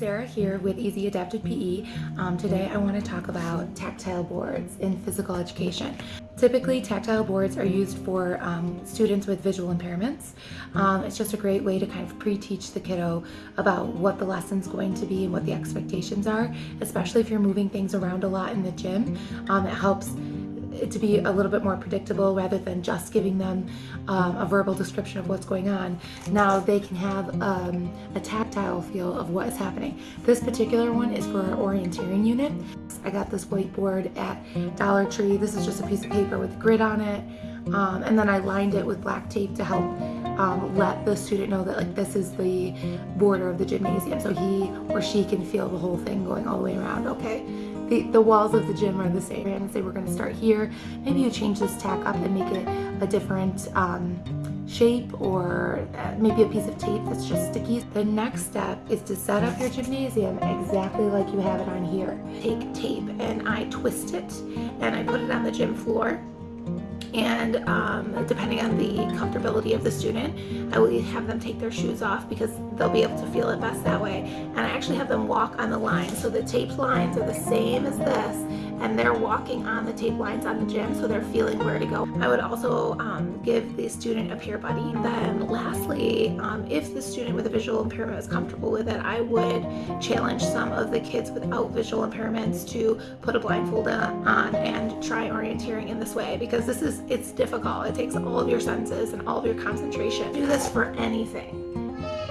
Sarah here with Easy Adapted PE. Um, today I want to talk about tactile boards in physical education. Typically tactile boards are used for um, students with visual impairments. Um, it's just a great way to kind of pre-teach the kiddo about what the lesson's going to be and what the expectations are, especially if you're moving things around a lot in the gym. Um, it helps to be a little bit more predictable rather than just giving them um, a verbal description of what's going on. Now they can have um, a tactile feel of what is happening. This particular one is for our orienteering unit. I got this whiteboard at Dollar Tree. This is just a piece of paper with grid on it. Um, and then I lined it with black tape to help um, let the student know that like this is the border of the gymnasium so he or she can feel the whole thing going all the way around okay the, the walls of the gym are the same and say we're to start here maybe you change this tack up and make it a different um, shape or uh, maybe a piece of tape that's just sticky. The next step is to set up your gymnasium exactly like you have it on here. Take tape and I twist it and I put it on the gym floor and um, depending on the comfortability of the student, I will have them take their shoes off because they'll be able to feel it best that way. And I actually have them walk on the line. So the taped lines are the same as this and they're walking on the tape lines on the gym so they're feeling where to go. I would also um, give the student a peer buddy. Then lastly, um, if the student with a visual impairment is comfortable with it, I would challenge some of the kids without visual impairments to put a blindfold on and try orienteering in this way because this is, it's difficult. It takes all of your senses and all of your concentration. Do this for anything.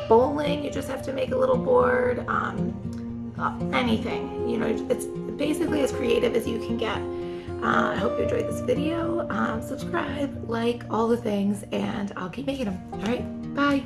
Bowling, you just have to make a little board. Um, anything, you know, it's basically as creative as you can get. Uh, I hope you enjoyed this video. Um, subscribe, like, all the things, and I'll keep making them. All right, bye.